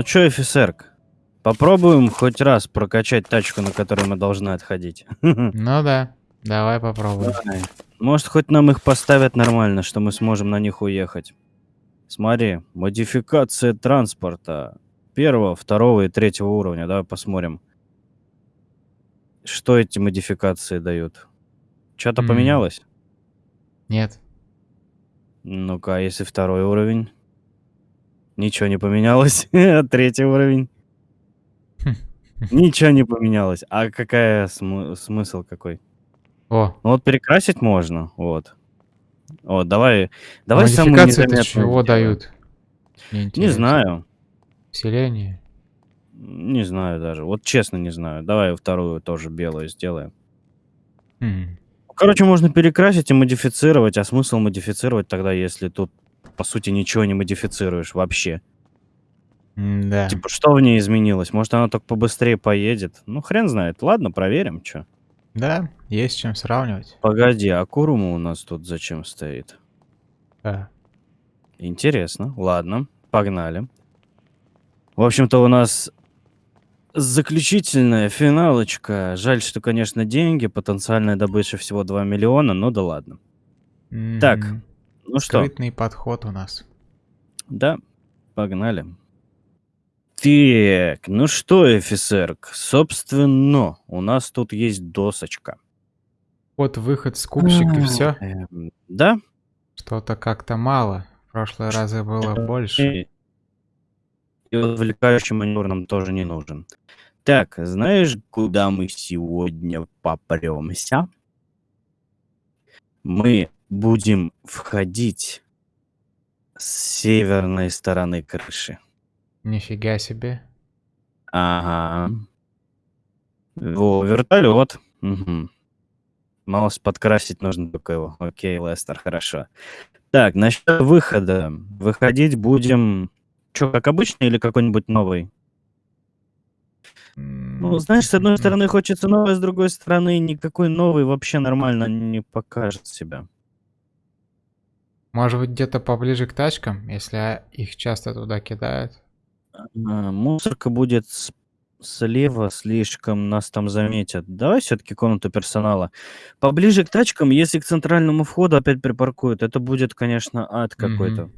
Ну чё, офицерк, попробуем хоть раз прокачать тачку, на которой мы должны отходить. Ну да, давай попробуем. Давай. Может, хоть нам их поставят нормально, что мы сможем на них уехать. Смотри, модификация транспорта первого, второго и третьего уровня. Давай посмотрим. Что эти модификации дают? Что-то М. поменялось? Нет. Ну-ка, а если второй уровень? Ничего не поменялось. Третий уровень? Ничего не поменялось. А какая смы- смысл какой? О, Ну вот перекрасить можно, вот. Вот, давай, давай самую незаметную чего дают? Не знаю, Вселение? не знаю даже. Вот честно не знаю. Давай вторую тоже белую сделаем. Хм. Короче, можно перекрасить и модифицировать, а смысл модифицировать тогда, если тут, по сути, ничего не модифицируешь вообще? Да. Типа, что в ней изменилось? Может, она только побыстрее поедет? Ну, хрен знает. Ладно, проверим, что. Да, есть чем сравнивать. Погоди, а Курума у нас тут зачем стоит? Да. Интересно. Ладно, погнали. В общем-то, у нас заключительная финалочка. Жаль, что, конечно, деньги. Потенциальная добыча всего 2 миллиона, но да ладно. Так, Мгм. Ну что, Скрытный подход у нас. да, погнали. Так, ну что, офицерк, собственно, у нас тут есть досочка. Вот выход скупщик и все. Эм, Да? Что-то как-то мало. В прошлые разы было больше. И и отвлекающий маневр нам тоже не нужен. Так, знаешь, куда мы сегодня попремся? Мы будем входить с северной стороны крыши. Нифига себе. Ага. Во, вертолет. Угу. Маус подкрасить нужно только его. Окей, Лестер, хорошо. Так, насчет выхода. Выходить будем... Что, как обычно или какой-нибудь новый? Ну, знаешь, с одной стороны хочется новый, с другой стороны никакой новый вообще нормально не покажет себя. Может быть, где-то поближе к тачкам, если их часто туда кидают. А, мусорка будет слева, слишком нас там заметят. Давай все-таки комнату персонала. Поближе к тачкам, если к центральному входу опять припаркуют, это будет, конечно, ад какой-то.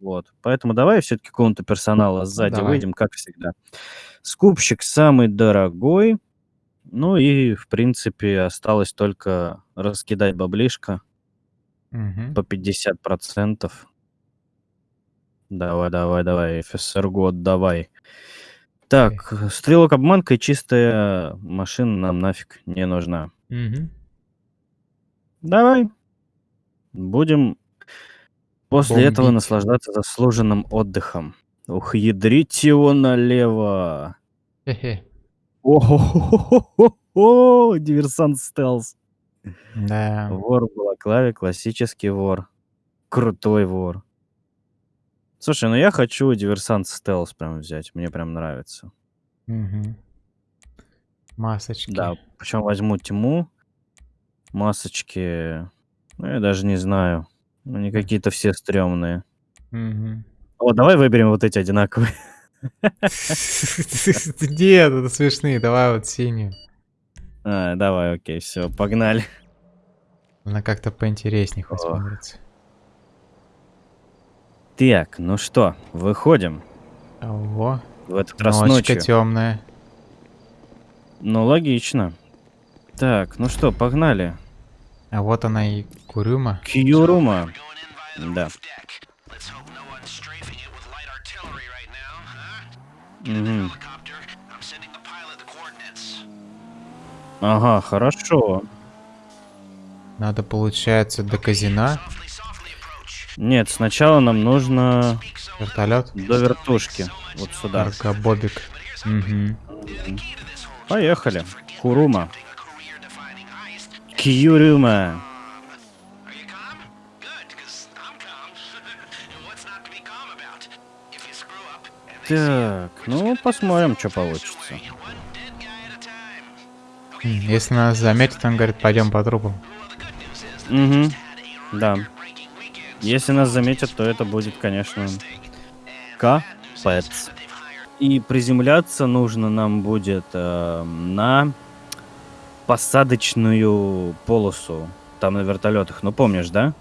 Вот. Поэтому давай все-таки комнату персонала сзади давай. выйдем, как всегда. Скупщик самый дорогой. Ну и, в принципе, осталось только раскидать баблишко По 50%. Давай, давай, давай, офицер год, давай. Так, стрелок обманка и чистая машина нам нафиг не нужна. Мгм. Давай. Будем после этого Бомбить. наслаждаться заслуженным отдыхом. Ух, ядрить его налево. Хе-хе. О, диверсант стелс. Да. Вор в балаклаве, классический вор. Крутой вор. Слушай, ну я хочу диверсант стелс прям взять. Мне прям нравится. Мгм. Масочки. Да, причем возьму тьму. Масочки. Ну, я даже не знаю. Они какие-то все стрёмные. Мгм. О, давай выберем вот эти одинаковые. Нет, это смешные. Давай вот синюю. А, давай, окей, все, погнали. Она как-то поинтереснее хоть смотрится. Так, ну что, выходим Ого. в этот раз Ночка ночью. темная. Ну, логично. Так, ну что, погнали. А вот она и Курюма. Кьюрума. Да. Мгм. Ага, хорошо. Надо, получается, до казина. Нет, сначала нам нужно Вертолет. до вертушки. Вот сюда. Аркобобик. Мгм. Поехали. Курума. Кьюрума. Так, ну посмотрим, что получится. Если нас заметят, он говорит, пойдем по трупам. Угу. Да. Если нас заметят, то это будет, конечно, капец. И приземляться нужно нам будет э, на посадочную полосу. Там на вертолетах. Ну помнишь, да?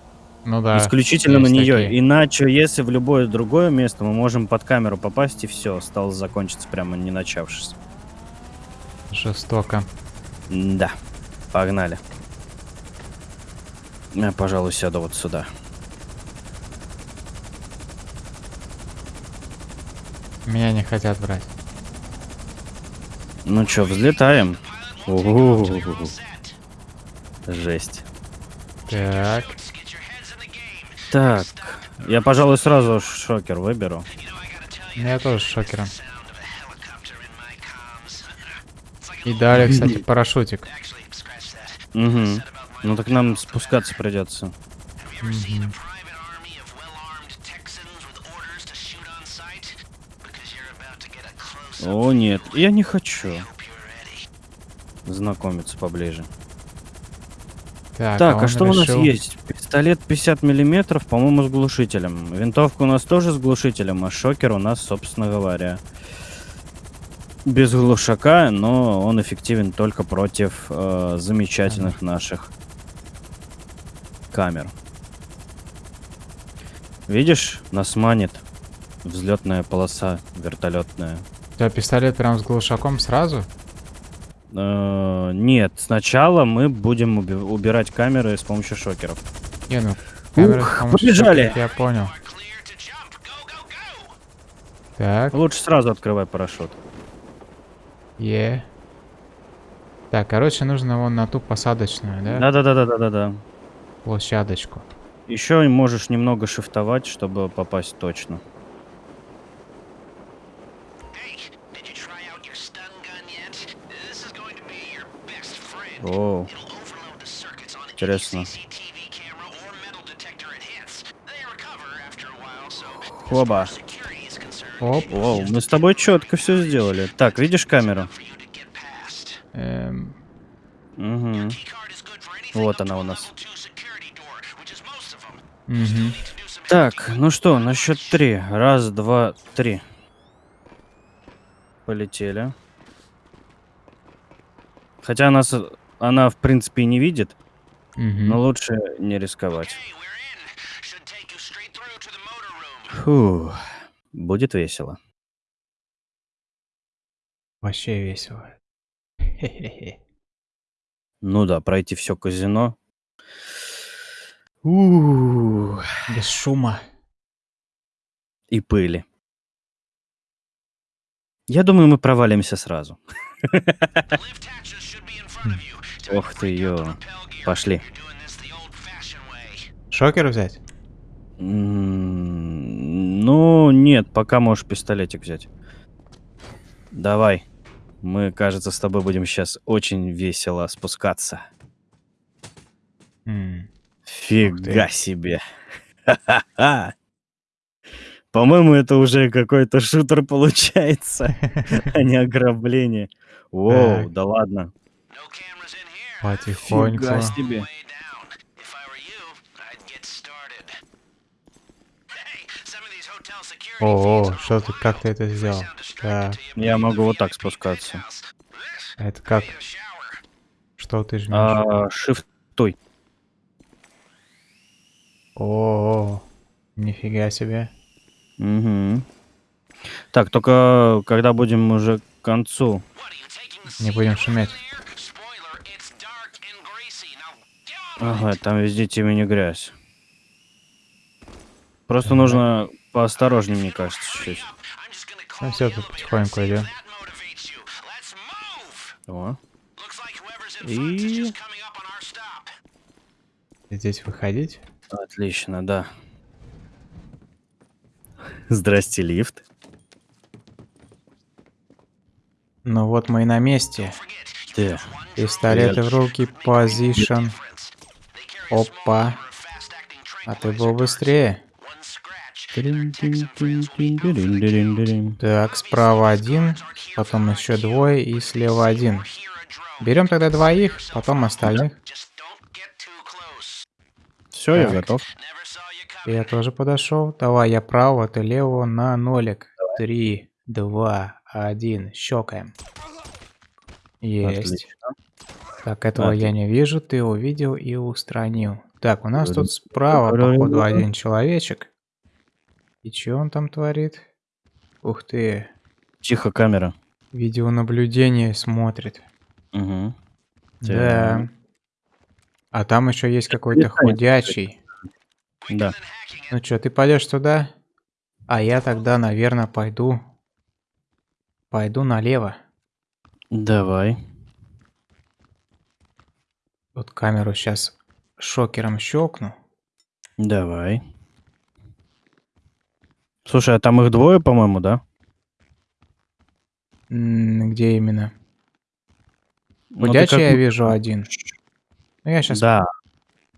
Ну да. Исключительно на нее. такие. Иначе, если в любое другое место, мы можем под камеру попасть и все, стало закончиться прямо не начавшись. Жестоко. Да. Погнали. Я, пожалуй, сяду вот сюда. Меня не хотят брать. Ну чё, взлетаем. У-у-у. Жесть. Так. Так, я, пожалуй, сразу шокер выберу. Я тоже шокером. И далее, кстати, парашютик. Угу. Ну так нам спускаться придется. О, нет, я не хочу. Знакомиться поближе. Так, Так, а он что у нас решил- есть? Пистолет 50 миллиметров, по-моему, с глушителем. Винтовка у нас тоже с глушителем, а шокер у нас, собственно говоря, без глушака, но он эффективен только против э, замечательных наших камер. Видишь, нас манит взлетная полоса вертолетная. Тебя пистолет прям с глушаком сразу? Э, нет, сначала мы будем уби- убирать камеры с помощью шокеров. Не, ну, камеры Ух, с помощью побежали. шокеров Я понял. Так, Лучше сразу открывай парашют. Е. Так, короче, нужно вон на ту посадочную, да? Да-да-да-да-да-да. Площадочку. Еще можешь немного шифтовать, чтобы попасть точно. О, интересно. Оба. Оп. Вау, мы с тобой четко все сделали. Так, видишь камеру? Эм, Угу. Вот она у нас. мгм. Так, ну что, на счет три. Раз, два, три. Полетели. Хотя нас, она, в принципе, и не видит, Мгм. но лучше не рисковать. Фу, будет весело. Вообще весело. Хе-хе-хе. Ну да, пройти все казино. У, Без шума. И пыли. Я думаю, мы провалимся сразу. Ох ты, ё. Пошли. Шокер взять? Ну, нет, пока можешь пистолетик взять. Давай. Мы, кажется, с тобой будем сейчас очень весело спускаться. Фига себе. По-моему, это уже какой-то шутер получается, а не ограбление. Воу, да ладно. Потихоньку. Фига себе. О, что ты, как ты это сделал? Так, Я могу вот так спускаться. это как? Что ты жмешь? А, Shift той. О, нифига себе. Мгм. Так, только когда будем уже к концу. Не будем шуметь. Ага, там везде темень и грязь. Просто нужно поосторожнее, мне кажется, чуть-чуть. Ну все, тут потихоньку идем. О. И... Здесь выходить. Отлично, да. Здрасте, лифт. Ну вот мы и на месте. Да. Пистолеты в руки, позишн. Опа. А ты был быстрее. Так, справа один, потом еще двое и слева один. Берем тогда двоих, потом остальных. Все, я Так. готов. Я тоже подошел. Давай, я право, ты лево на нолик. Три, два, один. Щелкаем. Есть. Отлично. Так, этого я Отлично. не вижу, ты увидел и устранил. Так, у нас тут справа, походу, один человечек. И что он там творит? Ух ты, Тихо, камера. видеонаблюдение смотрит. Угу. Да. А там еще есть какой-то худячий. Да. Ну что, ты пойдешь туда? А я тогда, наверное, пойду. Пойду налево. Давай. Вот камеру сейчас шокером щелкну. Давай. Слушай, а там их двое, по-моему, да? М, Где именно? Ну, ты я вижу один. Ну я сейчас... Да.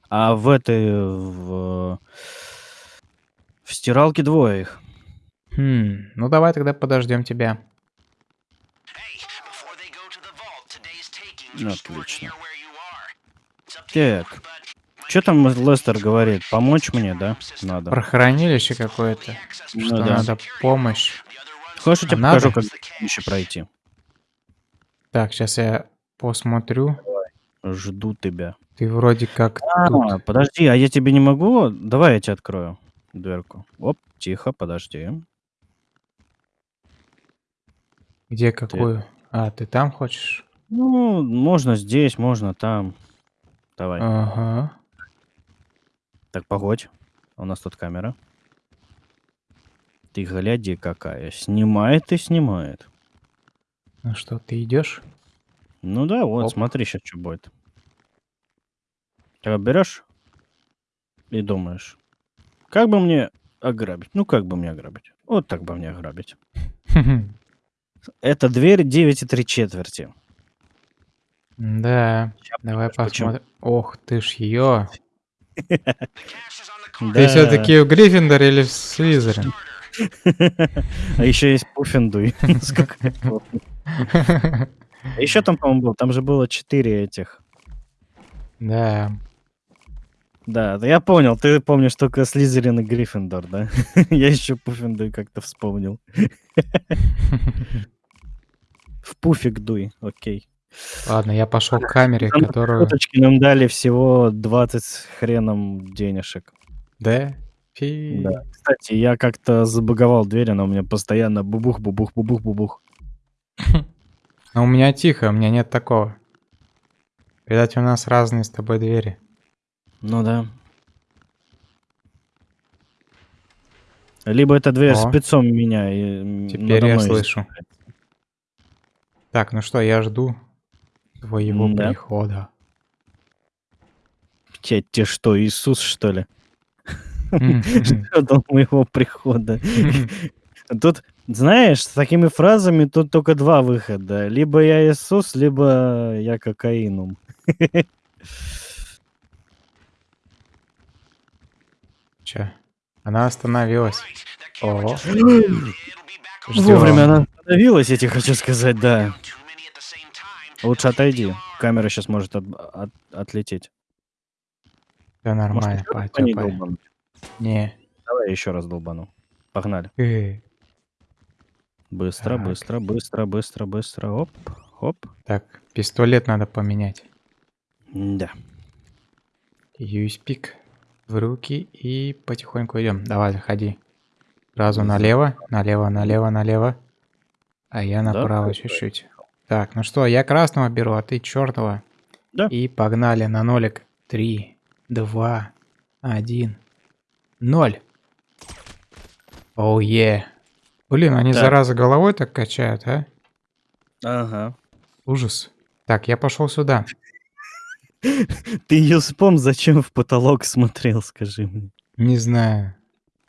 А в этой... В, в стиралке двое их. Хм, ну давай тогда подождем тебя. Отлично. Так. Что там Лестер говорит? Помочь мне, да? Надо. Про хранилище какое-то. Ну Что да. надо помощь. Хочешь, я тебе А покажу, надо? как еще пройти? Так, сейчас я посмотрю. Жду тебя. Ты вроде как А, тут. подожди, а я тебе не могу? Давай я тебе открою дверку. Оп, тихо, подожди. Где какую? А, ты там хочешь? Ну, можно здесь, можно там. Давай. Ага. Так, погодь. У нас тут камера. Ты гляди какая. Снимает и снимает. Ну что, ты идешь? Ну да, вот, Оп. смотри сейчас, что будет. Ты берешь и думаешь, как бы мне ограбить? Ну, как бы мне ограбить? Вот так бы мне ограбить. Это дверь 9 и 3 четверти. Да, давай посмотрим. Ох ты ж ее. Ты все-таки в Гриффиндоре или в Слизерин? А еще есть Пуффиндуй. А еще там, по-моему, был. Там же было 4 этих. Да. Да, да я понял. Ты помнишь только Слизерин и Гриффиндор, да? Я еще Пуффиндуй как-то вспомнил. В пуфик дуй, окей. Ладно, я пошел к камере, Там которую... Нам дали всего 20 с хреном денежек. Да? Фи. Да. Кстати, я как-то забаговал дверь, она у меня постоянно бубух, бубух, бубух, бубух. Но у меня тихо, у меня нет такого. Видать, у нас разные с тобой двери. Ну да. Либо эта дверь О. спецом меня и Теперь я слышу. Так, ну что, я жду твоего М-да. прихода. Те, те что, Иисус, что ли? М, Ждал моего прихода. Тут, знаешь, с такими фразами тут только два выхода. Либо я Иисус, либо я кокаинум. Чё? Она остановилась. О, Вовремя она остановилась, я тебе хочу сказать, да. Лучше отойди. Камера сейчас может от- от- отлететь. Все Может, нормально, ещё раз по ней потёпай. долбануть? Не. Давай еще раз долбану. Погнали. Э, Быстро, Так. быстро, быстро, быстро, быстро. Оп, оп. Так, пистолет надо поменять. Да. Юспик в руки и потихоньку идем. Давай, заходи. Сразу налево, налево, налево, налево. А я Да, направо чуть-чуть. Так, ну что, я красного беру, а ты черного. Да. И погнали на нолик. Три, два, один, ноль. Оу, е. Блин, они Так. зараза головой так качают, а? Ага. Ужас. Так, я пошел сюда. Ты Юспом зачем в потолок смотрел, скажи мне? Не знаю.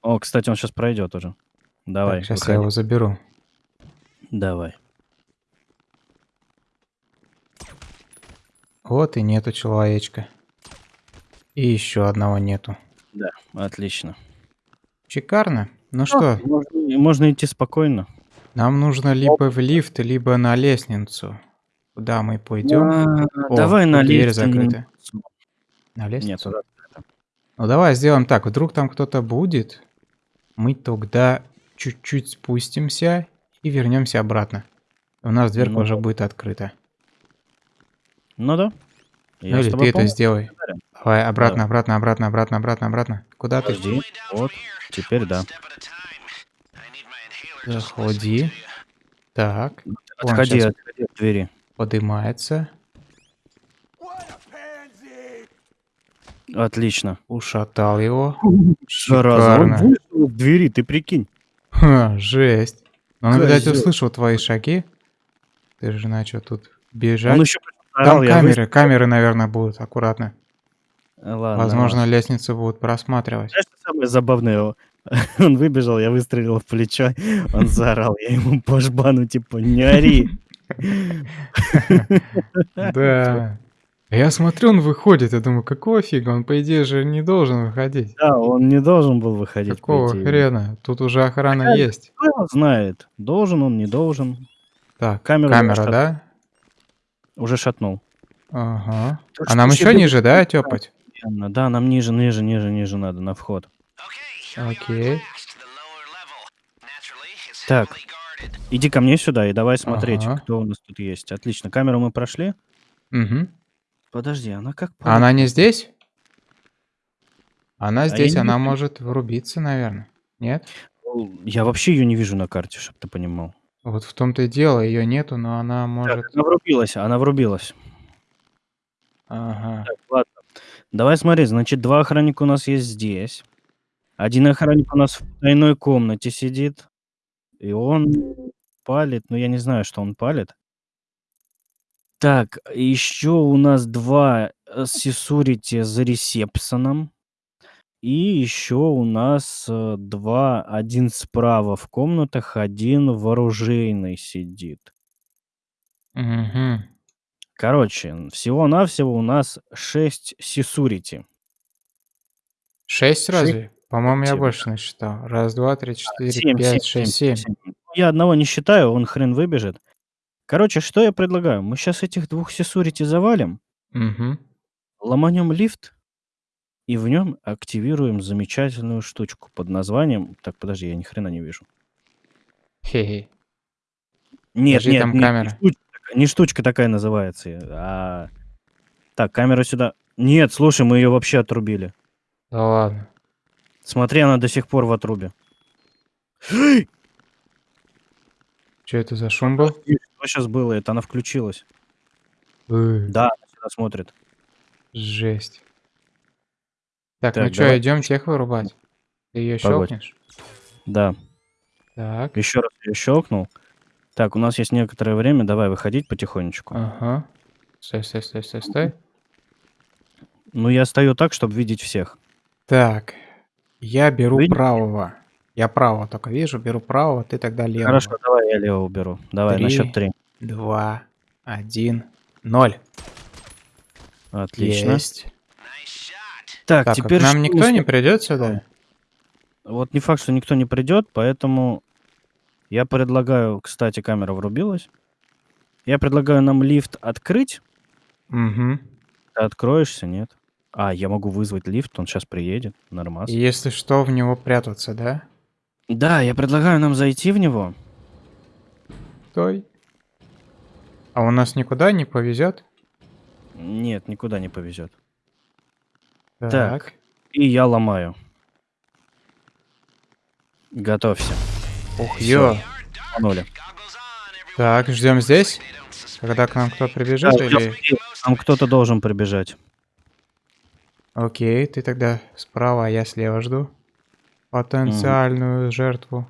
О, кстати, он сейчас пройдет уже. Давай, сейчас выходи. я его заберу. Давай. Вот и нету человечка. И еще одного нету. Отлично. Шикарно. Ну что, Можно, можно идти спокойно. нам нужно либо в лифт, либо на лестницу. Куда мы пойдем? А, О, давай на дверь лифт. закрыта. На Нет, лестницу? туда. Ну давай сделаем так. Вдруг там кто-то будет. Мы тогда чуть-чуть спустимся И вернемся обратно. У нас дверка Ну уже да. будет открыта. Ну да. Я Ну или ты это сделай. Давай, обратно, обратно, обратно, обратно, обратно, обратно. Куда ты? Подожди. Вот. Теперь да. Заходи. Так. Отходи, отходи от двери. подымается. Отлично. Ушатал его. Он Шикарно. вышел из двери, ты прикинь. Ха, жесть. Он, видать, услышал твои шаги. Ты же начал тут бежать. Он еще Там камеры, камеры, наверное, будут. Аккуратно. Ладно. Возможно, ладно. лестницу будут просматривать. Знаешь, что самое забавное? Он выбежал, я выстрелил в плечо, он заорал, я ему по жбану, типа, не ори. Да. Я смотрю, он выходит. Я думаю, какого фига? Он, по идее, же не должен выходить. Да, он не должен был выходить. Какого хрена? Тут уже охрана есть. Кто знает, должен он, не должен. Так, камера, да? Уже шатнул. Ага. Так А нам еще ниже, да, тёпать? Постоянно. Да, нам ниже, ниже, ниже, ниже надо, на вход. Окей. Так, иди ко мне сюда и давай смотреть, Ага. кто у нас тут есть. Отлично, камеру мы прошли. Мгм. Подожди, она как... А Она не здесь? Она я здесь, она вижу. может врубиться, наверное. Нет? Я вообще ее не вижу на карте, чтобы ты понимал. Вот в том-то и дело, ее нету, но она Так, может... она врубилась, она врубилась. Ага. Так, ладно. Давай смотри, значит, два охранника у нас есть здесь. Один охранник у нас в тайной комнате сидит. И он палит, но я не знаю, что он палит. Так, еще у нас два э, сисурити за ресепсоном. И еще у нас э, два, один справа в комнатах, один в оружейной сидит. Мгм. Короче, всего-навсего у нас 6 сисурити. Шесть Шесть разве? По-моему, я больше насчитал. Раз, два, три, четыре, Семь, пять, семь, шесть, семь, семь. семь. Я одного не считаю, он хрен выбежит. Короче, что я предлагаю? Мы сейчас этих двух сисурити завалим, Мгм. ломанем лифт и в нем активируем замечательную штучку под названием... Так, подожди, я ни хрена не вижу. Хе-хе. Нет, Подожди, нет, там нет, не камера. штучка, такая- не штучка такая называется, а... Так, камера сюда. Нет, слушай, мы ее вообще отрубили. Да ладно. Смотри, она до сих пор в отрубе. Что это за шум был? Что сейчас было? Это она включилась. Да, она сюда смотрит. Жесть. Так, Так, ну что, идем тех вырубать? Ты ее Погодь. щелкнешь? Да. Так. Еще раз ее щелкнул. Так, у нас есть некоторое время. Давай выходить потихонечку. Ага. Стой, стой, стой, стой, стой. Ну, я стою так, чтобы видеть всех. Так. Я беру Видите? правого. Я правого только вижу, беру правого, ты тогда левого. Хорошо, давай я лево уберу. Давай, на Три. счет три. Два, один, ноль. Отлично. Есть. Так, Так, теперь нам никто не придет сюда? Вот не факт, что никто не придет, поэтому я предлагаю, кстати, камера врубилась. Я предлагаю нам лифт открыть. Угу. Ты откроешься, нет? А, я могу вызвать лифт, он сейчас приедет. Нормас. И если что, в него прятаться, да? Да, я предлагаю нам зайти в него. Стой. А у нас никуда не повезет? Нет, никуда не повезет. Так. И я ломаю. Готовься. Ух, ё. Панули. Так, ждем здесь, когда к нам кто прибежит, Да, или... Там кто-то должен прибежать. Окей, ты тогда справа, а я слева жду. Потенциальную жертву.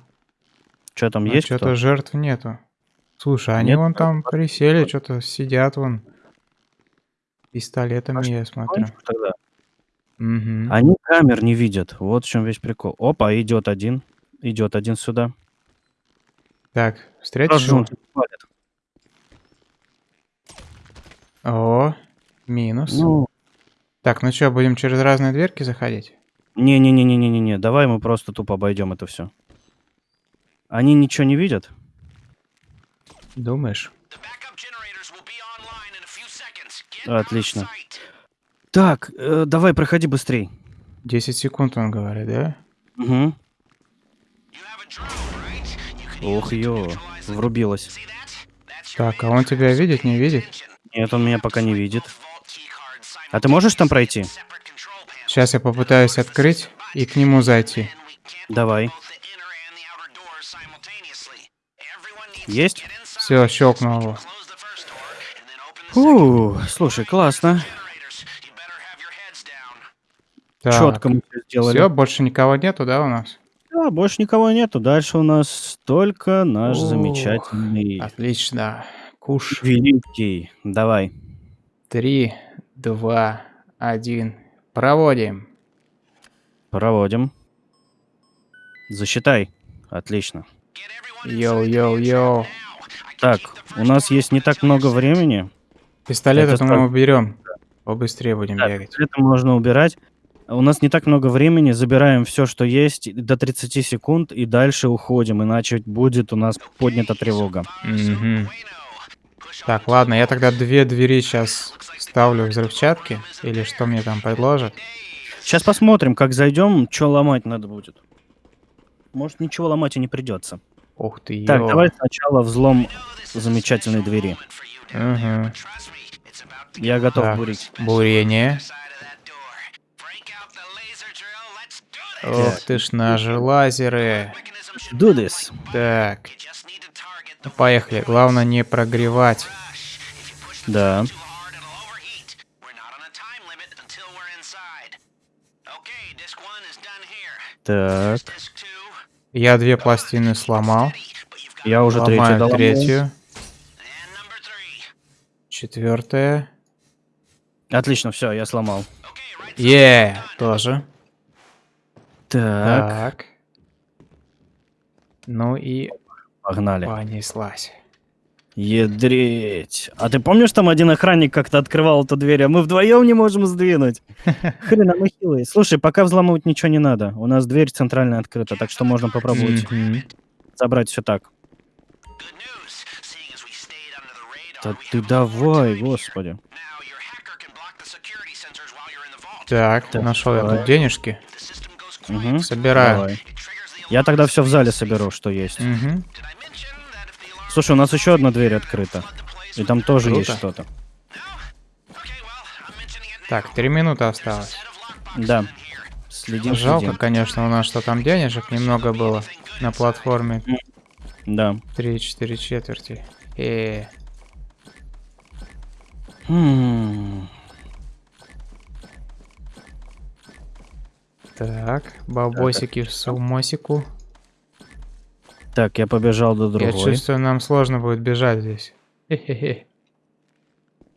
Что там А есть что-то жертв нету. Слушай, они Нет? вон там присели, что-то сидят вон. Пистолетами, я смотрю. Тогда. Мгм. Они камер не видят. Вот в чем весь прикол. Опа, идет один. Идет один сюда. Так, встретишь Сразу же он его? тебя палит. О, минус. Ну, Так, ну что, будем через разные дверки заходить? не-не-не-не-не-не. Давай мы просто тупо обойдем это все. Они ничего не видят? Думаешь? Отлично. Так, э, давай, проходи быстрей. 10 секунд, он говорит, да? Угу. Ох, ё. врубилась. Так, а он тебя видит, не видит? Нет, он меня пока не видит. А ты можешь там пройти? Сейчас я попытаюсь открыть и к нему зайти. Давай. Есть? Все, щелкнул его. Фу, слушай, классно. Так, Четко мы всё сделали. Все, больше никого нету, да, у нас? Да, больше никого нету. Дальше у нас только наш Ух, замечательный Отлично. Куш. великий. Давай. Три, два, один. Проводим. Проводим. Засчитай. Отлично. Йоу-йоу-йоу. Так, у нас есть не так много времени. Пистолет это мы уберем. Побыстрее будем Да, бегать. это можно убирать. У нас не так много времени. Забираем все, что есть, до 30 секунд и дальше уходим, иначе будет у нас поднята тревога. Мгм. Так, ладно, я тогда две двери сейчас ставлю взрывчатки. Или что мне там предложат. Сейчас посмотрим, как зайдем, что ломать надо будет. Может, ничего ломать и не придется. Ух ты, Так, ё. давай сначала взлом замечательной двери. Мгм. Я готов Так, бурить. бурение. Ох ты ж наши лазеры. Do this. Так. Ну, Поехали. Главное не прогревать. Да. Так. Я две пластины сломал. Я уже третью Ломаю доломал. третью. Четвертая. Отлично, все, я сломал. Е, тоже. Так, Так. Ну и погнали. понеслась. Едреть. А ты помнишь, там один охранник как-то открывал эту дверь, а мы вдвоем не можем сдвинуть? Хрена мы хилые. Слушай, пока взламывать ничего не надо. У нас дверь центральная открыта, так что можно попробовать забрать все так. Да ты давай, господи. Так, Так, нашел я тут денежки. Мгм, Собираю. давай. Я тогда все в зале соберу, что есть. Мгм. Слушай, у нас еще одна дверь открыта. И там тоже есть Круто. что-то. Так, три минуты осталось. Да. Следим, Жалко, следим. конечно, у нас что там денежек немного было на платформе. Да. Три-четыре четверти. Э, М, так, бабосики в сумосику. Так, я побежал до Я другой. чувствую, нам сложно будет бежать здесь. Хе-хе-хе.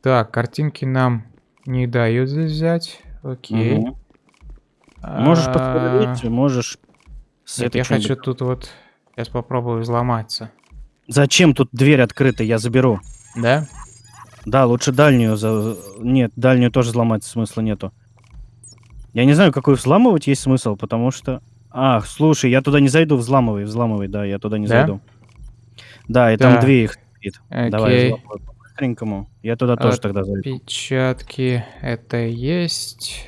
Так, картинки нам не дают здесь взять. Окей. Можешь А, посмотреть, можешь... с Нет, этой я хочу тут вот... Сейчас попробую взломаться. Зачем тут дверь открыта? Я заберу. Да? Да, лучше дальнюю. За... Нет, дальнюю тоже взломать смысла нету. Я не знаю, какую взламывать есть смысл, потому что... Ах, слушай, я туда не зайду, взламывай, взламывай, да, я туда не Да? зайду. Да, и там Так. две их стоит. Давай, Окей. взламывай по-быстренькому. Я туда тоже От- тогда зайду. Печатки. Это есть.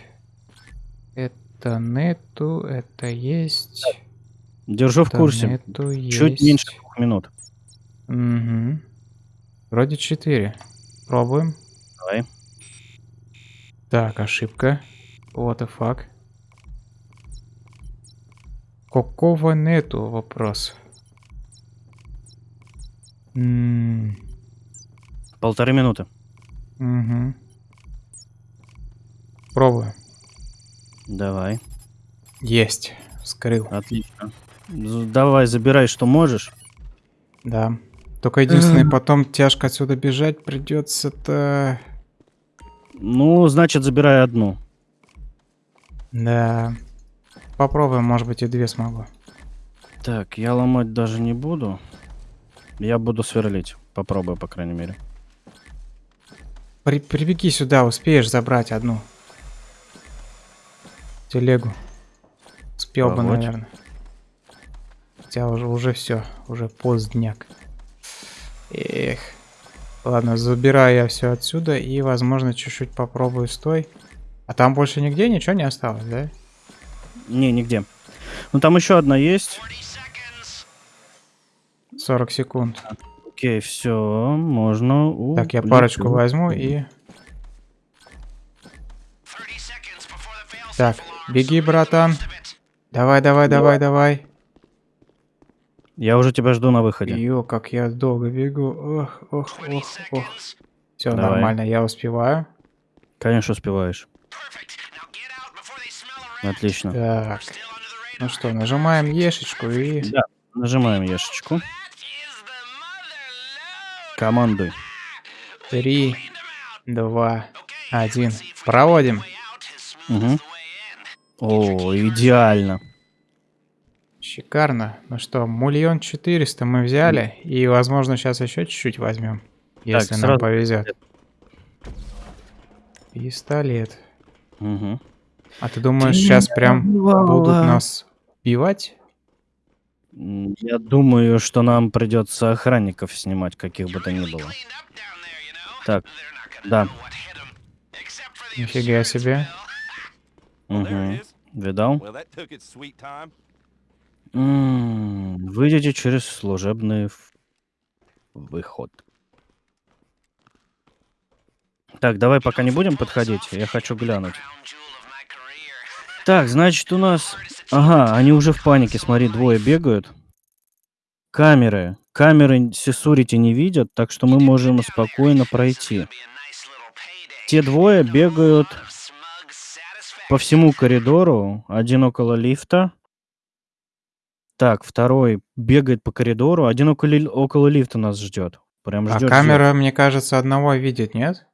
Это нету. Это есть. Держу в это курсе. Нету, Чуть есть. меньше двух минут. Мгм. Вроде 4. Пробуем. Давай. Так, ошибка. What the fuck? Какого нету вопрос? М, Полторы минуты. мгм. Пробую. Давай. Есть. Скрыл. Отлично. Давай, забирай, что можешь. Да. Только единственное, потом тяжко отсюда бежать придется-то. Ну, значит, забирай одну. Да. Попробуем, может быть, и две смогу. Так, я ломать даже не буду. Я буду сверлить. Попробую, по крайней мере. При- прибеги сюда, успеешь забрать одну. Телегу. Успел бы, Погодь. наверное. Хотя уже, уже все, уже поздняк. Эх. Ладно, забираю я все отсюда и, возможно, чуть-чуть попробую стой. А там больше нигде ничего не осталось, да? Не, нигде. Ну, там еще одна есть. 40 секунд. Окей, все, можно Так, я улететь. парочку возьму и... Так, беги, братан. Давай, давай, давай, давай. Я уже тебя жду на выходе. Ё, как я долго бегу. Ох, ох, ох, ох. Все нормально, я успеваю. Конечно, успеваешь. Отлично. Так, ну что, нажимаем ешечку и... Да, нажимаем ешечку. Командуй. Три, два, один. Проводим. Мгм. О, идеально. Шикарно. Ну что, миллион четыреста мы взяли. И, возможно, сейчас еще чуть-чуть возьмем. Если нам сразу повезет. Пистолет. Мгм. А ты думаешь, сейчас прям будут нас убивать? М, Я думаю, что нам придется охранников снимать, каких бы то ни было. Так, да. Нифига себе. Мгм. Видал? Time. М, Выйдите через служебный выход. Так, давай пока не будем подходить, я хочу глянуть. Так, значит у нас... Ага, они уже в панике, смотри, двое бегают. Камеры. Камеры Сесурити не видят, так что мы можем спокойно пройти. Те двое бегают по всему коридору. Один около лифта. Так, второй бегает по коридору. Один около, около лифта нас ждет. Прям А ждет. камера, мне кажется, одного видит, нет?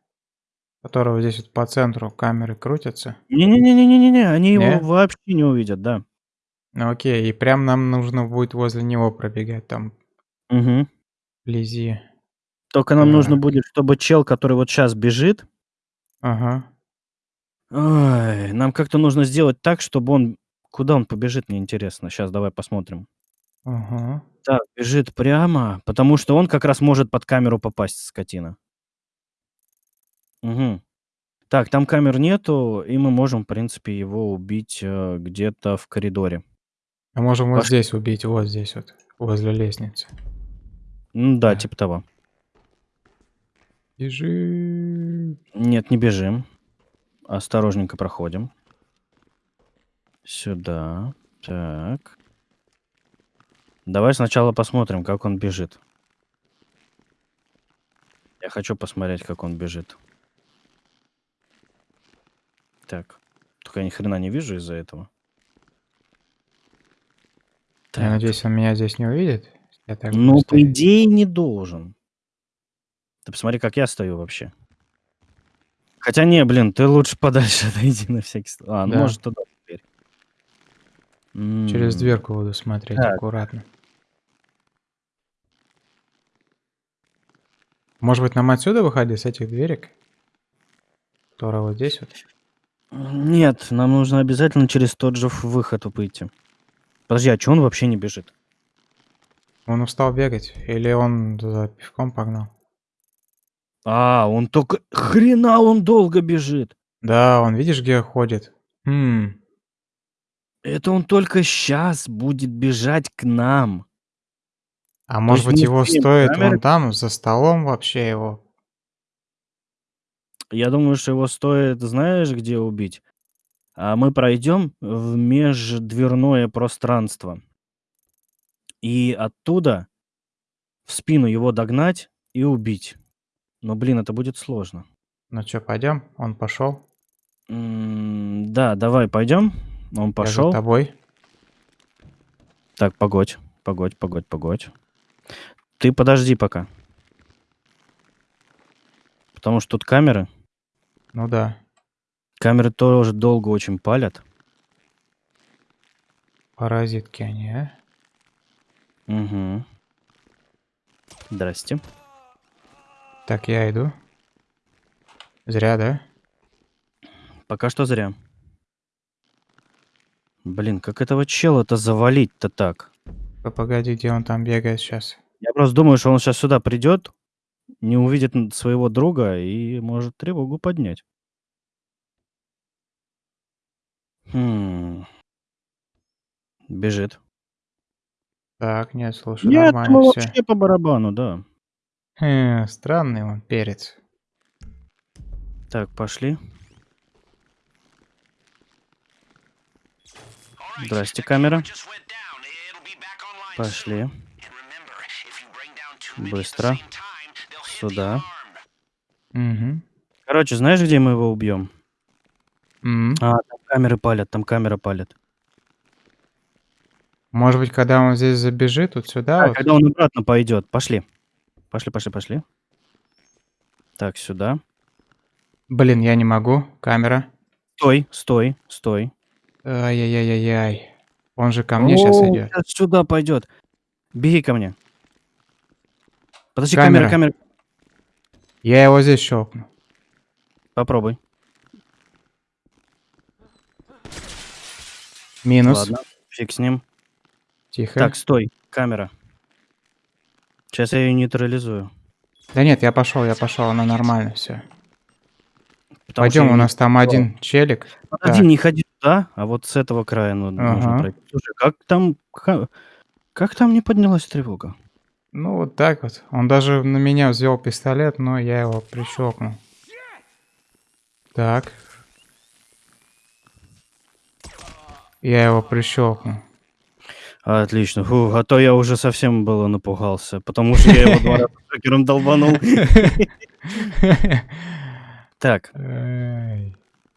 Которого здесь вот по центру камеры крутятся. Не-не-не-не-не-не, они Не? его вообще не увидят, да. Ну окей, и прям нам нужно будет возле него пробегать там Мгм. вблизи. Только нам нужно Так. будет, чтобы чел, который вот сейчас бежит, Ага. ой, нам как-то нужно сделать так, чтобы он... Куда он побежит, мне интересно. Сейчас давай посмотрим. Ага. Так, бежит прямо, потому что он как раз может под камеру попасть, скотина. Угу. Так, там камер нету, и мы можем, в принципе, его убить э, где-то в коридоре. А можем вот здесь убить, вот здесь вот, возле лестницы. Ну да, Да. типа того. Бежи. Нет, не бежим. Осторожненько проходим. Сюда. Так. Давай сначала посмотрим, как он бежит. Я хочу посмотреть, как он бежит. Так. Только я ни хрена не вижу из-за этого. Я Так. надеюсь, он меня здесь не увидит. Я так Ну, по идее, не должен. Ты посмотри, как я стою вообще. Хотя не, блин, ты лучше подальше отойди на всякий случай. А, ну Да. может туда теперь. Через дверку буду смотреть Так. аккуратно. Может быть, нам отсюда выходить с этих дверек? Которая вот здесь вот. Нет, нам нужно обязательно через тот же выход выйти. Подожди, а че он вообще не бежит? Он устал бегать? Или он за пивком погнал? А, он только... Хрена он долго бежит. Да, он видишь, где ходит? Хм, Это он только сейчас будет бежать к нам. а может есть быть его стоит камеры- вон там, за столом вообще его? Я думаю, что его стоит, знаешь, где убить? А мы пройдем в междверное пространство. И оттуда в спину его догнать и убить. Но, блин, это будет сложно. Ну что, пойдем? Он пошел. М, Да, давай пойдем. Он Я за пошел. тобой. Так, погодь, погодь, погодь, погодь. Ты подожди пока. Потому что тут камеры. Ну да. Камеры тоже долго очень палят. Паразитки они, а? Угу. Здрасте. Так, я иду. Зря, да? Пока что зря. Блин, как этого чела-то завалить-то так? Погоди, где он там бегает сейчас? Я просто думаю, что он сейчас сюда придет, не увидит своего друга и может тревогу поднять. Хм. Бежит. Так, нет, слушай, Нет, нормально все. вообще по барабану, да. Хм, странный он перец. Так, пошли. Здрасте, камера. Пошли. Быстро. Сюда. Угу. Короче, знаешь, где мы его убьем? М. А, там камеры палят, там камера палит. Может быть, когда он здесь забежит, вот сюда А, вот. когда он обратно пойдет. Пошли. Пошли, пошли, пошли. Так, сюда. Блин, я не могу. Камера. Стой, стой, стой. Ай-яй-яй-яй-яй. Он же ко мне сейчас О, идет. щас сюда пойдет. Беги ко мне. Подожди, Камера. камера, камера. Я его здесь щелкну. Попробуй. Минус. Ладно, фиг с ним. Тихо. Так, стой, камера. Сейчас я ее нейтрализую. Да нет, я пошел, я пошел, она нормально все. потому Пойдем, у нас там один челик. Так. не ходи туда, а вот с этого края ну, нужно Ага. пройти. Слушай, как там... ка- Как там не поднялась тревога? Ну вот так вот. Он даже на меня взвел пистолет, но я его прищелкнул. Так. Я его прищелкнул. Отлично. Фу, а то я уже совсем было напугался, потому что я его два раза шокером долбанул. Так,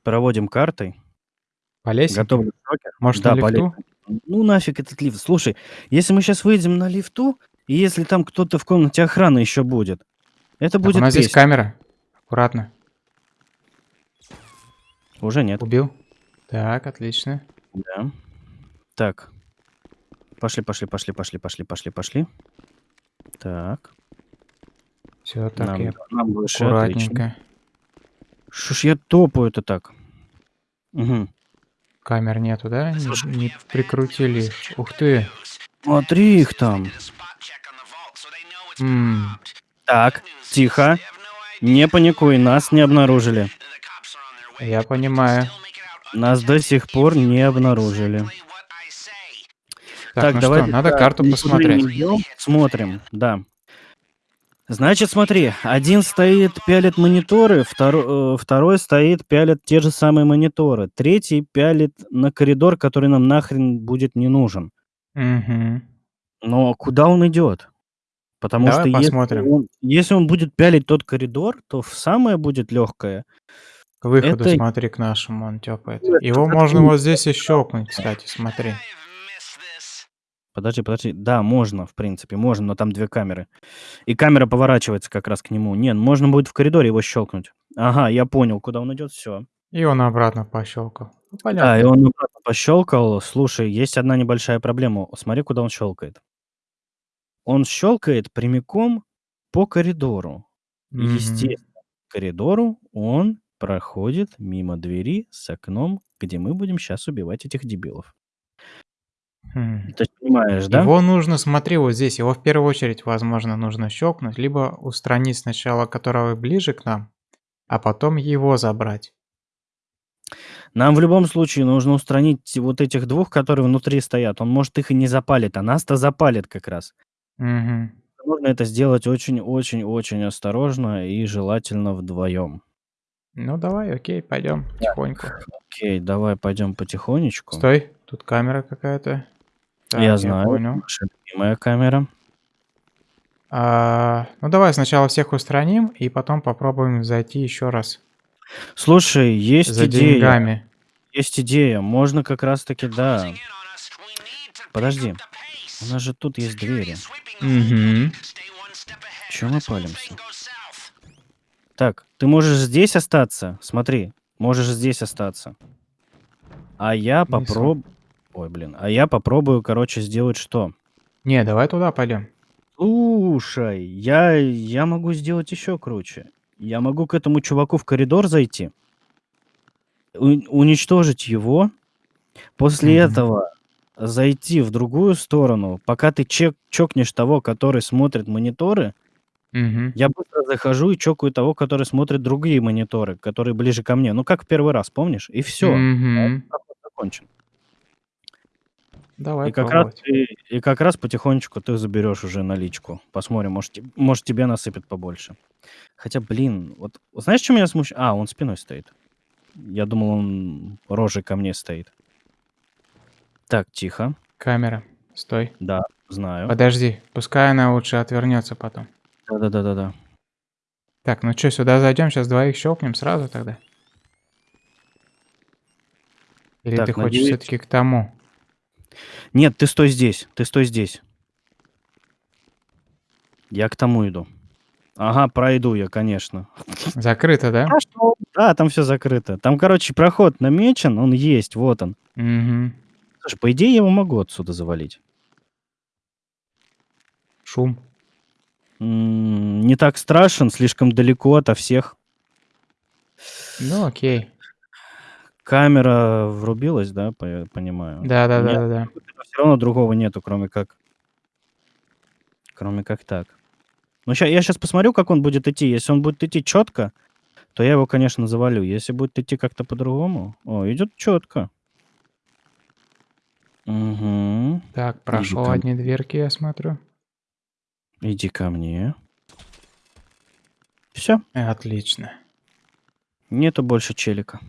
проводим картой. По лестнице? Готовы шокер? Может, Да, на лифту? Ну нафиг этот лифт. Слушай, если мы сейчас выйдем на лифту, и если там кто-то в комнате охраны еще будет, это Так, будет у нас здесь песня. камера. Аккуратно. Уже нет. Убил. Так, отлично. Да. Так. Пошли, пошли, пошли, пошли, пошли, пошли, пошли. Так. Все, так нам, я нам выше, аккуратненько. Что ж я топаю-то так? Угу. Камер нету, да? Не, не прикрутили. Ух ты. Смотри их там. М, Так, тихо. Не паникуй, нас не обнаружили. я понимаю. Нас до сих пор не обнаружили. Так, ну что, надо да, карту посмотреть. идем, Смотрим, да. Значит, смотри, один стоит, пялит мониторы, второй, второй стоит, пялит те же самые мониторы, третий пялит на коридор, который нам нахрен будет не нужен. Мгм. Но куда он идет? Потому Давай что если посмотрим. он, если он будет пялить тот коридор, то в самое будет легкое. К выходу Это- смотри к нашему, он тёпает. Это Его как можно вот здесь и щелкнуть, кстати, смотри. Подожди, подожди. Да, можно, в принципе, можно, но там две камеры. И камера поворачивается как раз к нему. Не, можно будет в коридоре его щелкнуть. Ага, я понял, куда он идет, все. И он обратно пощелкал. Ну, Да, и понятно. он обратно пощелкал. Слушай, есть одна небольшая проблема. Смотри, куда он щелкает. Он щелкает прямиком по коридору. Мгм. Естественно, по коридору он проходит мимо двери с окном, где мы будем сейчас убивать этих дебилов. Хм. Ты понимаешь, да? Его нужно, смотри, вот здесь, его в первую очередь, возможно, нужно щелкнуть, либо устранить сначала, которого ближе к нам, а потом его забрать. Нам в любом случае нужно устранить вот этих двух, которые внутри стоят. Он, может, их и не запалит, а нас-то запалит как раз. Мгм. Нужно это сделать очень-очень-очень осторожно и желательно вдвоем. Ну давай, окей, пойдем потихоньку. Окей, давай пойдем потихонечку. Стой, тут камера какая-то. Так, я знаю, понял. наша любимая камера. А, ну давай сначала всех устраним, и потом попробуем зайти еще раз Слушай, есть за идея. деньгами. Есть идея. Можно как раз-таки, да. Подожди. У нас же тут есть двери. Угу. Чего мы палимся? Так, ты можешь здесь остаться. Смотри, можешь здесь остаться. А я попробую... Ой, блин. А я попробую, короче, сделать что? Не, давай туда пойдем. Слушай, я, я могу сделать еще круче. Я могу к этому чуваку в коридор зайти, у- уничтожить его, после Мгм. этого зайти в другую сторону, пока ты чек, чокнешь того, который смотрит мониторы, Угу. я быстро захожу и чокаю того, который смотрит другие мониторы, которые ближе ко мне. Ну, как в первый раз, помнишь? И все. Мгм. закончен. Давай И как раз пробовать. ты и как раз потихонечку ты заберешь уже наличку. Посмотрим, может, может, тебе насыпет побольше. Хотя, блин, вот знаешь, чё меня смущ А, он спиной стоит. Я думал, он рожей ко мне стоит. Так, тихо. Камера, стой. Да, знаю. Подожди, пускай она лучше отвернется потом. Да-да-да-да-да. Так, ну чё, сюда зайдем, сейчас двоих щелкнем сразу тогда? Или Так, ты хочешь надеюсь все-таки к тому? Нет, ты стой здесь, ты стой здесь. Я к тому иду. Ага, пройду я, конечно. Закрыто, да? Пошёл. Да, там всё закрыто. Там, короче, проход намечен, он есть, вот он. Мгм. Слушай, по идее, я его могу отсюда завалить. Шум. М, не так страшен, слишком далеко ото всех. Ну, окей. Камера врубилась, да, по я понимаю? Нет, Да-да-да-да-да. всё равно другого нету, кроме как кроме как так. Ну, ща я щас посмотрю, как он будет идти. Если он будет идти чётко, то я его, конечно, завалю. Если будет идти как-то по-другому О, идёт чётко. Мгм. Так, прошел ко одни дверки, я смотрю. Иди ко мне. Всё. Отлично. Нету больше челика.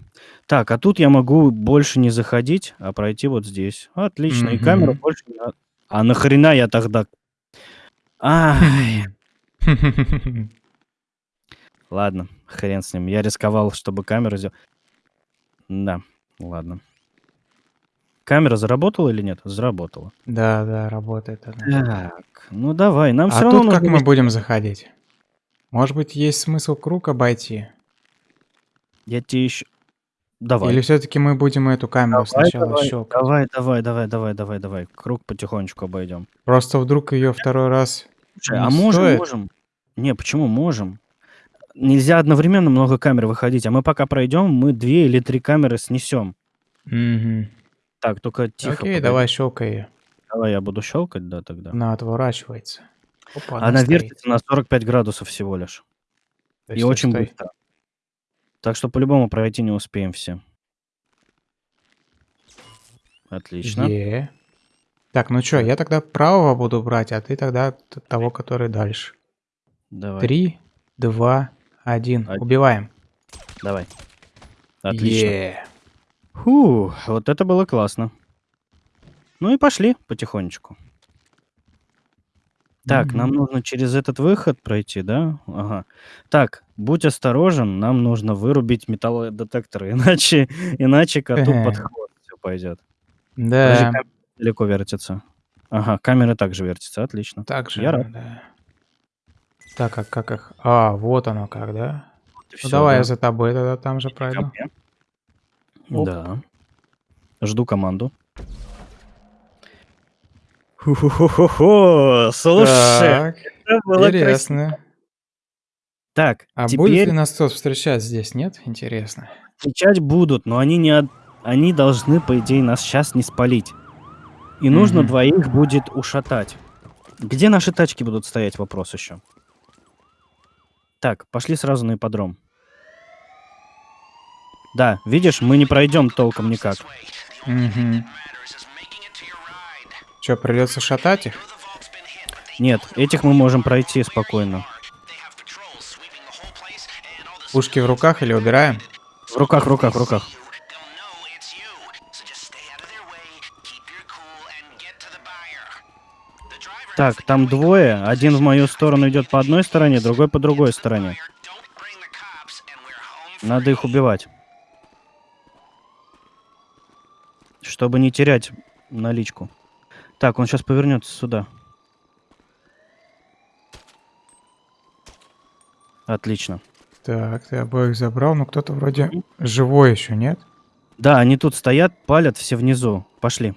Так, а тут я могу больше не заходить, а пройти вот здесь. Отлично. И камеру Мгм. больше не на А нахрена я тогда Ай. Ладно, хрен с ним. Я рисковал, чтобы камеру сдел Да, ладно. Камера заработала или нет? Заработала. Да, да, работает она. Так, ну давай, нам А равно тут как мы будем заходить? Может быть, есть смысл круг обойти? Я те ещё Или Давай. все-таки мы будем эту камеру Давай, сначала давай, щелкать? давай, давай, давай, давай, давай, давай. Круг потихонечку обойдём. Просто вдруг ее второй раз Слушай, а можем стоит? можем. Не, почему можем? Нельзя одновременно много камер выходить, а мы пока пройдём, мы 2 или 3 камеры снесём. Мгм. Так, тока тихо, Окей, погоди. давай щелкай. Давай я буду щелкать, да, тогда. Она отворачивается. Опа, она Она вертится на 45 градусов всего лишь. Стой, И стой, очень стой. быстро. Так что по-любому пройти не успеем все. Отлично. Е. Так, ну Так. я тогда правого буду брать, а ты тогда того, который дальше. Давай, Три, два, один. Один. Убиваем. давай. Отлично. Е. Фу, вот это было классно. Ну и пошли потихонечку. Так, нам нужно через этот выход пройти, да? Ага. Так, будь осторожен, нам нужно вырубить металлодетекторы, иначе, иначе коту под хвост все пойдет. Да, далеко вертится. Ага, камера также вертится, отлично. так же, Я рад. да. Так, а как их? А, вот оно как, да? Ну всё, давай да. я за тобой тогда там же Иди ко пройду. мне. Оп. Да. Жду команду. Ху-ху-ху-ху-ху. Слушай, Так, это было красиво. интересно. Так, А будет ли теперь нас кто встречать здесь, нет? Интересно. встречать будут, но они не от- они должны, по идее, нас сейчас не спалить. И нужно Мгм. двоих будет ушатать. Где наши тачки будут стоять, вопрос еще. Так, пошли сразу на ипподром. Да, видишь, мы не пройдем толком никак. Угу. Че, придется шатать их? Нет, этих мы можем пройти спокойно. Пушки в руках или убираем? В руках, в руках, в руках. Так, там двое. Один в мою сторону идет по одной стороне, другой по другой стороне. Надо их убивать. Чтобы не терять наличку. Так, он сейчас повернется сюда. Отлично. Так, ты обоих забрал, но кто-то вроде живой еще, нет? Да, они тут стоят, палят все внизу. Пошли.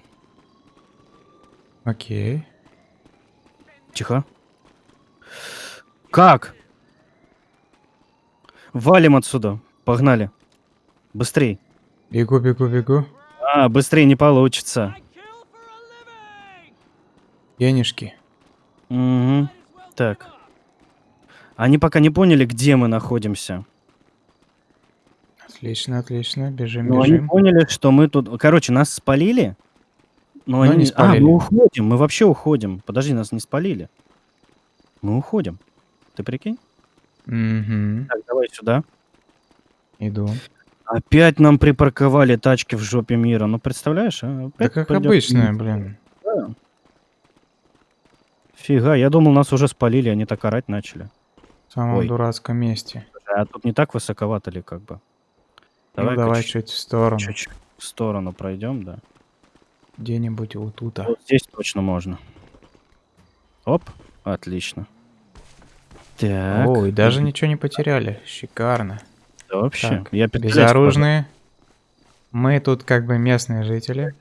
Окей. Тихо. Как? Валим отсюда. Погнали. Быстрей. Бегу, бегу, бегу. А, быстрее не получится. Денежки. Угу. Так. Они пока не поняли, где мы находимся. Отлично, отлично. Бежим, Но они бежим. поняли, что мы тут... Короче, нас спалили. Но Но они не не... А, спалили. мы уходим, мы вообще уходим. Подожди, нас не спалили. Мы уходим. Ты прикинь? Угу. Так, давай сюда. Иду. Опять нам припарковали тачки в жопе мира. Ну, представляешь, а? Да Опять как пойдёт обычно, блин. Да. Фига, я думал, нас уже спалили, они так орать начали. В самом Ой. дурацком месте. А тут не так высоковато ли, как бы? ну Давай-ка давай чуть- чуть в сторону. чуть-чуть в сторону пройдем, да. Где-нибудь вот тут. Вот здесь точно можно. Оп, отлично. Так. Ой, даже ничего не потеряли. Шикарно. Да вообще. Так, я Безоружные. Мы тут как бы местные жители.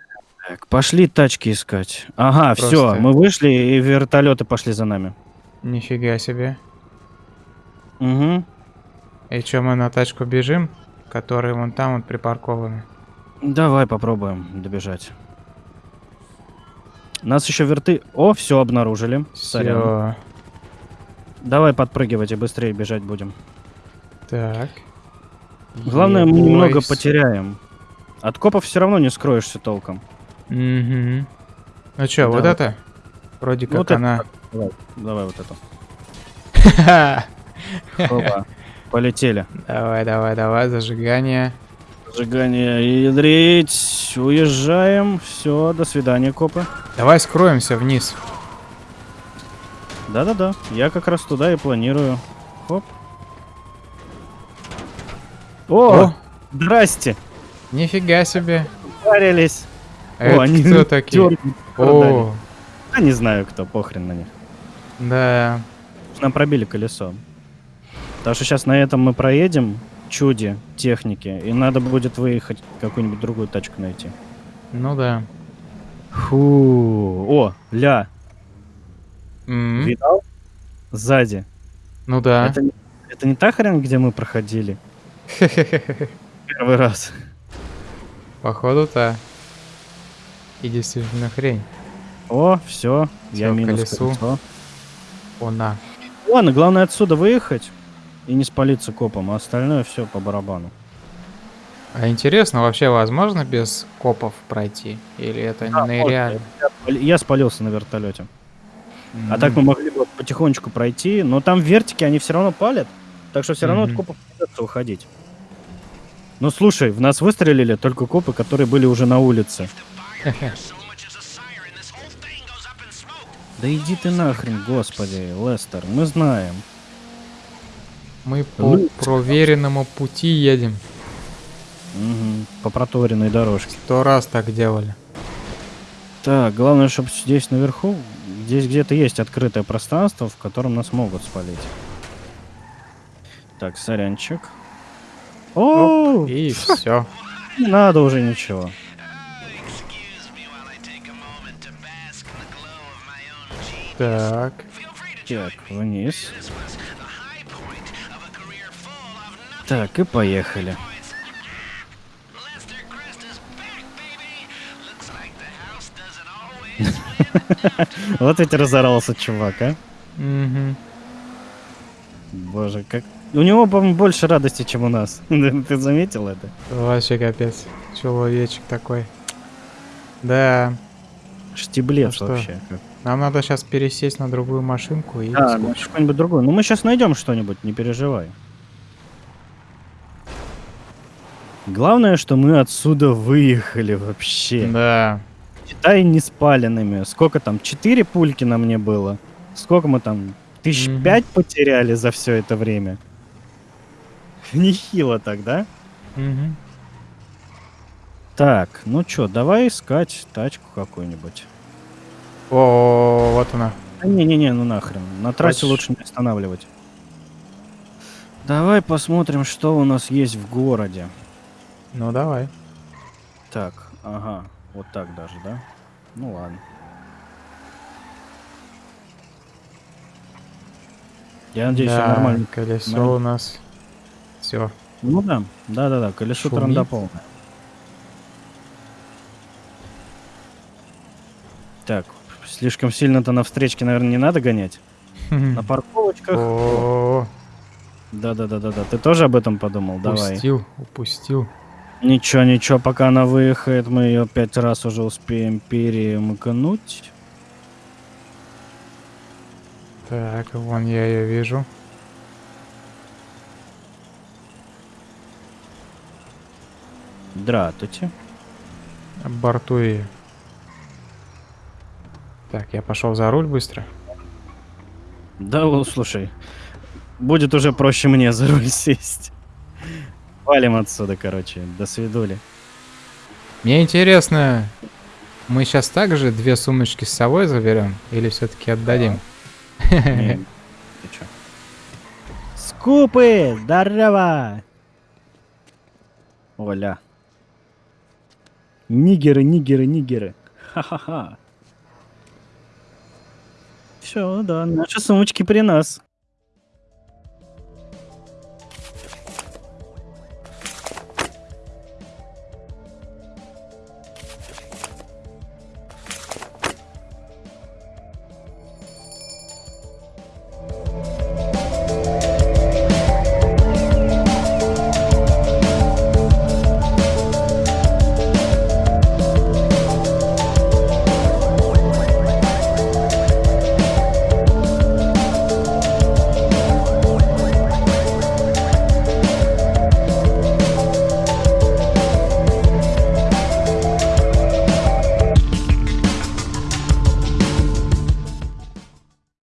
Так, пошли тачки искать. Ага, все, Просто- мы вышли, и вертолеты пошли за нами. Нифига себе. Угу. И чё, мы на тачку бежим? Которые вон там вот припаркованы. Давай попробуем добежать. Нас еще верты... О, все обнаружили. Сорян. Все. Давай подпрыгивать и быстрее бежать будем. Так. Главное, мы немного потеряем. От копов все равно не скроешься толком. Ну чё, Да, вот это? Вроде Ну, как вот это она... Давай, давай вот это. Опа. Полетели. Давай, давай, давай, зажигание. Сжигание ядрить. Уезжаем. Все, до свидания, копы. Давай скроемся вниз. Да-да-да. Я как раз туда и планирую. Хоп. О, О, здрасте. нифига себе. Парились. Это они кто такие? О, А не знаю кто, похрен на них. да. Нам пробили колесо. Так что сейчас на этом мы проедем чуде техники, и надо будет выехать какую-нибудь другую тачку найти. Ну да. Фу. О, ля, М, видал? Сзади. Ну да. Это, не- это не та хрень, где мы проходили первый раз. Походу-то. И действительно хрень. О, все, я минус колесу. колесо. Она. Ладно, главное отсюда выехать и не спалиться копом, а остальное все по барабану. А интересно, вообще возможно без копов пройти? Или это Да, нереально? Я, спали- я спалился на вертолете. А М, так мы могли бы потихонечку пройти, но там вертики, они все равно палят, так что все равно от Мгм. копов придется уходить. Ну слушай, в нас выстрелили только копы, которые были уже на улице. Да иди ты нахрен, господи, Лестер, мы знаем. Мы по проверенному пути едем. Мгм, по проторенной дорожке. Сто раз так делали. Так, главное, чтобы здесь наверху, здесь где-то есть открытое пространство, в котором нас могут спалить. Так, сорянчик. О, И все. не надо уже ничего. Так. Так, вниз. Так, и поехали. Вот ведь разорался чувак, а? Боже, как... У него, по-моему, больше радости, чем у нас. Ты заметил это? Вообще капец. Человечек такой. Да. Штиблец Ну вообще. Нам надо сейчас пересесть на другую машинку и... Да, что-нибудь другое. Ну мы сейчас найдем что-нибудь, не переживай. Главное, что мы отсюда выехали вообще. Да. Считай не спаленными. Сколько там? Четыре пульки на мне было. Сколько мы там? Тысяч пять потеряли за все это время. Нехило так, да? Мгм. Так, ну чё, давай искать тачку какую-нибудь. О, вот она. Да не-не-не, ну нахрен. На трассе Хочешь? лучше не останавливать. Давай посмотрим, что у нас есть в городе. Ну давай. Так, ага, вот так даже, да? Ну ладно. Я надеюсь, да, нормально. колесо нормально. у нас. Все. Ну да, да-да-да, колесо Шумит. транда полное. Так, слишком сильно-то на встречке, наверное, не надо гонять. На парковочках. Да-да-да-да-да. Ты тоже об этом подумал? Давай. упустил, упустил. Ничего, ничего, пока она выехает, мы ее пять раз уже успеем перемыкнуть. Так, вон я ее вижу. Здравствуйте. Борту ее. Так, я пошел за руль быстро. Да, ну, слушай, будет уже проще мне за руль сесть. Валим отсюда, короче, до свидули. Мне интересно, мы сейчас также две сумочки с собой заберем или все-таки отдадим? Не, Ты чё? Скупы, здорово! Оля. Нигеры, нигеры, нигеры. Ха-ха-ха. Все, да, наши сумочки при нас.